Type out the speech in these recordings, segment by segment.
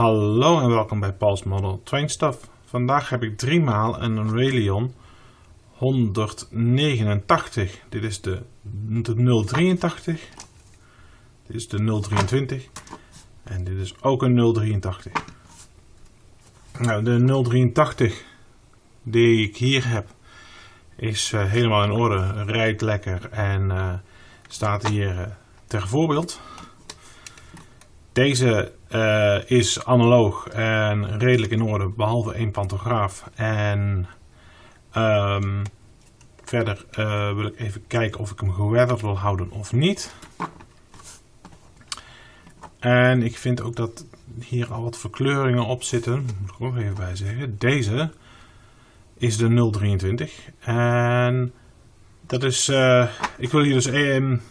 Hallo en welkom bij Paul's Model Train Stuff. Vandaag heb ik drie maal een Railion 189. Dit is de, de 083. Dit is de 023. En dit is ook een 083. Nou, de 083 die ik hier heb is uh, helemaal in orde. Rijdt lekker en uh, staat hier uh, ter voorbeeld. Deze uh, is analoog en redelijk in orde, behalve één pantograaf. En um, verder uh, wil ik even kijken of ik hem geweatherd wil houden of niet. En ik vind ook dat hier al wat verkleuringen op zitten. Moet ik ook even bij zeggen. Deze is de 023. En dat is, uh, ik wil hier dus um,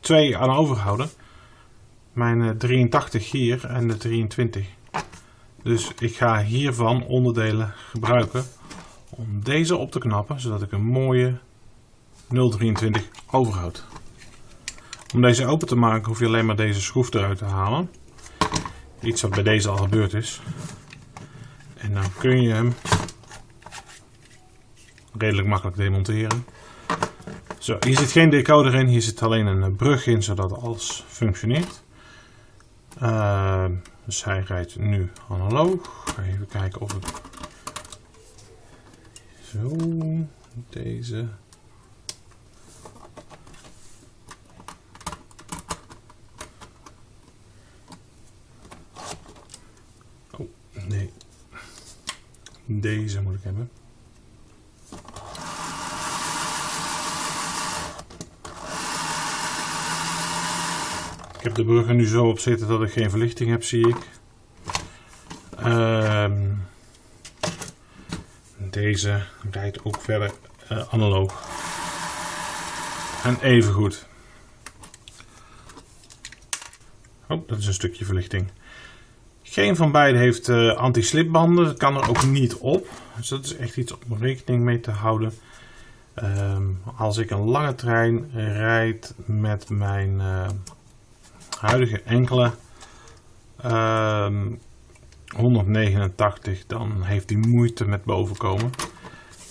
twee aan overhouden mijn 83 eh, hier en de 23. Dus ik ga hiervan onderdelen gebruiken om deze op te knappen, zodat ik een mooie 023 overhoud. Om deze open te maken hoef je alleen maar deze schroef eruit te halen. Iets wat bij deze al gebeurd is. En dan kun je hem redelijk makkelijk demonteren. Zo, hier zit geen decoder in, hier zit alleen een brug in, zodat alles functioneert. Uh, dus hij rijdt nu analoog. Even kijken of ik... Zo, deze... Oh, nee. Deze moet ik hebben. Heb de brug er nu zo op zitten dat ik geen verlichting heb, zie ik. Um, deze rijdt ook verder uh, analoog. En even goed. Oh, dat is een stukje verlichting. Geen van beide heeft uh, anti-slipbanden. Dat kan er ook niet op. Dus dat is echt iets om rekening mee te houden. Um, als ik een lange trein rijd met mijn uh, huidige enkele um, 189, dan heeft hij moeite met bovenkomen.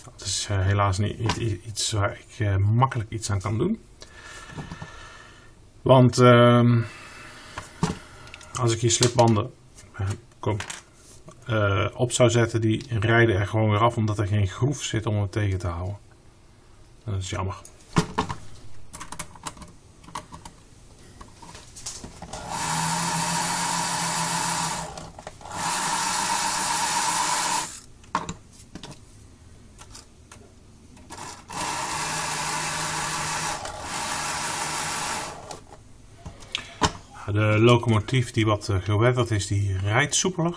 Dat is uh, helaas niet iets waar ik uh, makkelijk iets aan kan doen. Want uh, als ik hier slipbanden eh, kom, op zou zetten, die rijden er gewoon weer af omdat er geen groef zit om het tegen te houden. Dat is jammer. De locomotief die wat uh, geweatherd is, die rijdt soepeler.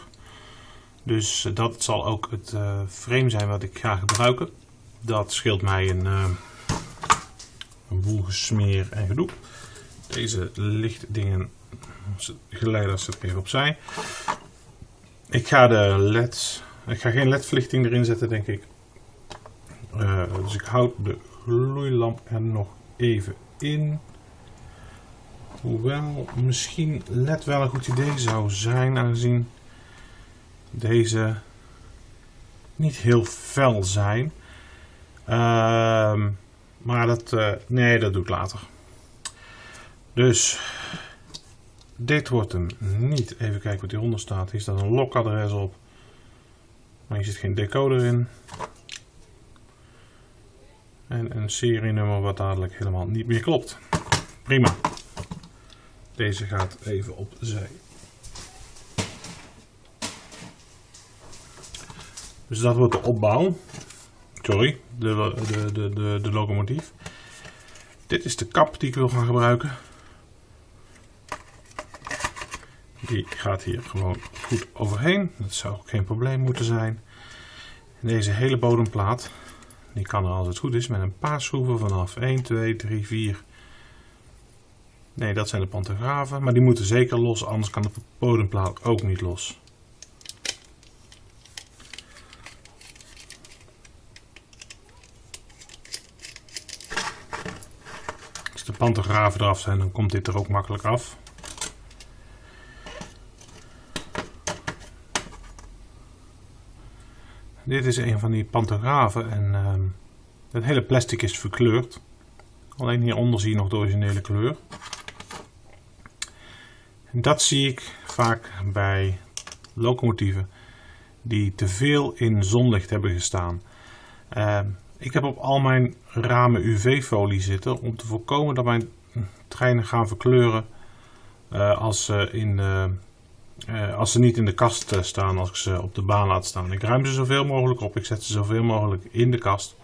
Dus uh, dat zal ook het uh, frame zijn wat ik ga gebruiken. Dat scheelt mij een, een boel gesmeer en gedoe. Deze lichtdingen, geleiders zet ik even opzij. Ik ga de leds, ik ga geen ledverlichting erin zetten denk ik. dus ik houd de gloeilamp er nog even in. Hoewel misschien LED wel een goed idee zou zijn, aangezien deze niet heel fel zijn. Uh, maar dat, uh, nee, dat doe ik later. Dus dit wordt hem niet. Even kijken wat hieronder staat. Hier staat een lokadres op. Maar hier zit geen decoder in. En een serienummer wat dadelijk helemaal niet meer klopt. Prima. Deze gaat even opzij. Dus dat wordt de opbouw. Sorry, de, de, de, de, locomotief. Dit is de kap die ik wil gaan gebruiken. Die gaat hier gewoon goed overheen. Dat zou ook geen probleem moeten zijn. Deze hele bodemplaat, die kan er als het goed is met een paar schroeven vanaf 1, 2, 3, 4, Nee, dat zijn de pantografen, maar die moeten zeker los, anders kan de bodemplaat ook niet los. Als de pantografen eraf zijn, dan komt dit er ook makkelijk af. dit is een van die pantografen en ehm, het hele plastic is verkleurd. Alleen hieronder zie je nog de originele kleur. Dat zie ik vaak bij locomotieven die te veel in zonlicht hebben gestaan. Ehm, ik heb op al mijn ramen UV-folie zitten om te voorkomen dat mijn treinen gaan verkleuren uh, als, ze in, uh, als ze niet in de kast staan, als ik ze op de baan laat staan. Ik ruim ze zoveel mogelijk op, ik zet ze zoveel mogelijk in de kast.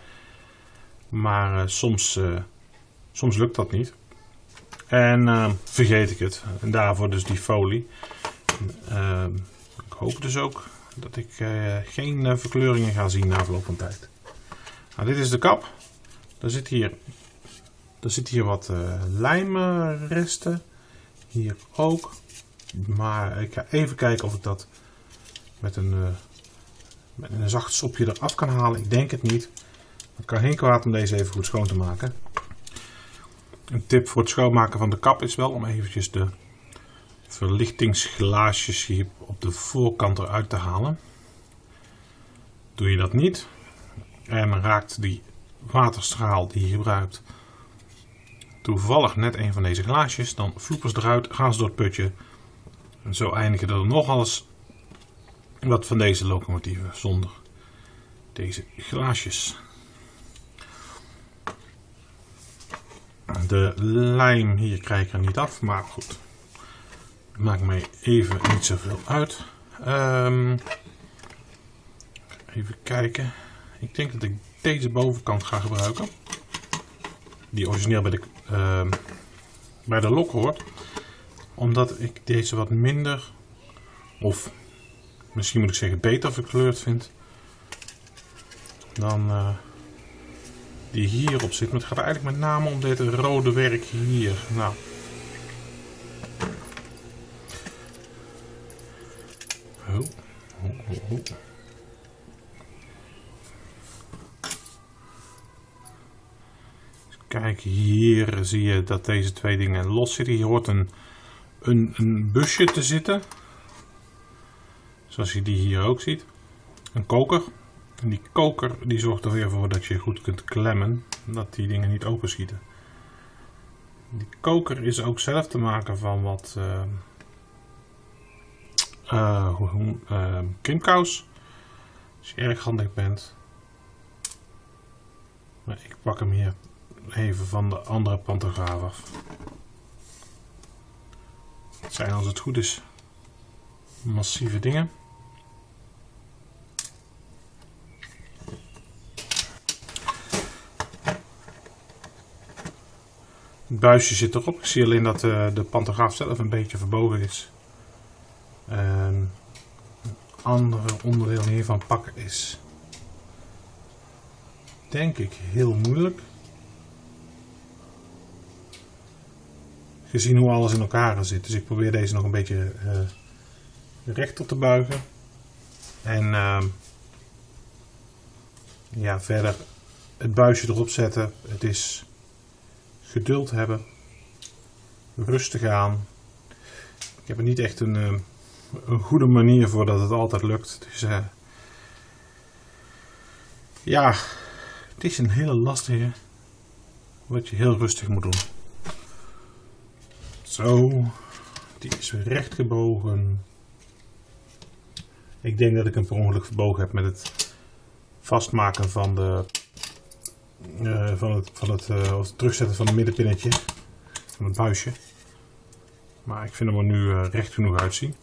Maar soms, soms lukt dat niet. En vergeet ik het. En daarvoor dus die folie. Ehm, ik hoop dus ook dat ik geen verkleuringen ga zien na verloop van tijd. Nou, dit is de kap. Er zit hier, er zit hier wat uh, lijmresten. Hier ook. Maar ik ga even kijken of ik dat met een, met een zacht sopje eraf kan halen. Ik denk het niet. Het kan geen kwaad om deze even goed schoon te maken. Een tip voor het schoonmaken van de kap is wel om eventjes de verlichtingsglaasjes hier op de voorkant eruit te halen. Doe je dat niet, en raakt die waterstraal die je gebruikt toevallig net een van deze glaasjes, dan vloepers eruit, gaan ze door het putje. En zo eindigen er nog eens wat van deze locomotieven zonder deze glaasjes. De lijm hier krijg ik er niet af, maar goed. Maakt mij even niet zoveel uit. Um, even kijken. Ik denk dat ik deze bovenkant ga gebruiken. Die origineel bij de, uh, bij de lok hoort. Omdat ik deze wat minder, of misschien moet ik zeggen beter verkleurd vind. Dan uh, die hierop zit. Maar het gaat eigenlijk met name om dit rode werk hier. Nou. Kijk, hier zie je dat deze twee dingen los zitten. Hier hoort een, een busje te zitten. Zoals je die hier ook ziet. Een koker. En die koker die zorgt er weer voor dat je goed kunt klemmen. Dat die dingen niet open schieten. Die koker is ook zelf te maken van wat uh, uh, Als je erg handig bent. Ik pak hem hier even van de andere pantograaf af. Het zijn als het goed is massieve dingen. Het buisje zit erop. Ik zie alleen dat de, eh, de pantograaf zelf een beetje verbogen is. een andere onderdeel hiervan pakken is denk ik heel moeilijk. gezien hoe alles in elkaar zit. Dus ik probeer deze nog een beetje uh, rechter te buigen. En uh, ja, verder het buisje erop zetten. Het is geduld hebben. Rustig aan. Ik heb er niet echt een, uh, een goede manier voor dat het altijd lukt. Dus uh, ja, het is een hele lastige wat je heel rustig moet doen. Zo, die is recht gebogen. Ik denk dat ik hem per ongeluk verbogen heb met het vastmaken van de uh, van het, van het, of het terugzetten van het middenpinnetje van het buisje. Maar ik vind hem er nu uh, recht genoeg uitzien.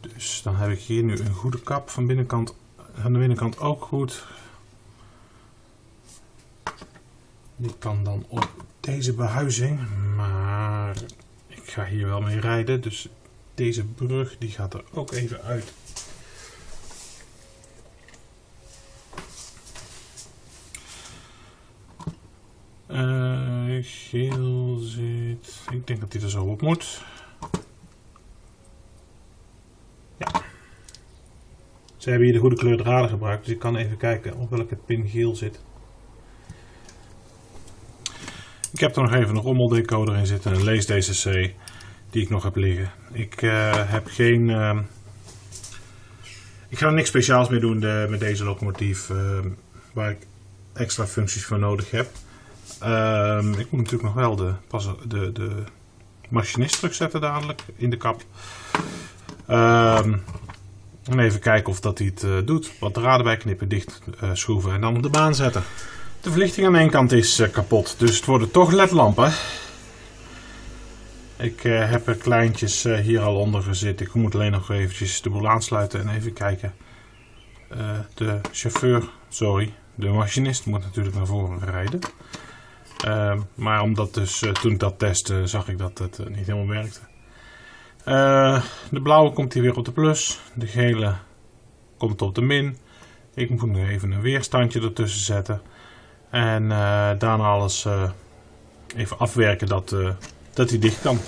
Dus dan heb ik hier nu een goede kap van binnenkant, aan de binnenkant ook goed. Die kan dan op deze behuizing. Maar ik ga hier wel mee rijden. Dus deze brug die gaat er ook even uit. Geel zit. Ik denk dat die er zo op moet. Ja. Ze hebben hier de goede kleur draden gebruikt. Dus ik kan even kijken op welke pin geel zit. Ik heb er nog even een rommeldecoder in zitten, een lees-DCC die ik nog heb liggen. Ik uh, heb geen uh, Ik ga niks speciaals mee doen met deze locomotief, ehm, waar ik extra functies voor nodig heb. Ehm, ik moet natuurlijk nog wel de, de, de machinist terugzetten dadelijk in de kap. Ehm, en even kijken of dat hij het eh, doet. Wat draden bij knippen, dicht eh, schroeven en dan op de baan zetten. De verlichting aan één kant is eh, kapot, dus het worden toch ledlampen. Ik heb er kleintjes hier al onder gezet. Ik moet alleen nog eventjes de boel aansluiten en even kijken. de chauffeur, sorry, de machinist moet natuurlijk naar voren rijden. Ehm, maar omdat dus toen ik dat testte zag ik dat het niet helemaal werkte. Uh, de blauwe komt hier weer op de plus. De gele komt op de min. Ik moet nu even een weerstandje ertussen zetten. En daarna alles even afwerken dat, dat hij dicht kan.